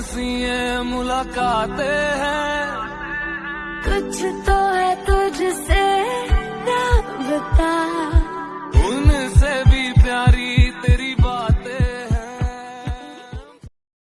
कैसी मुलाकातें हैं। कुछ तो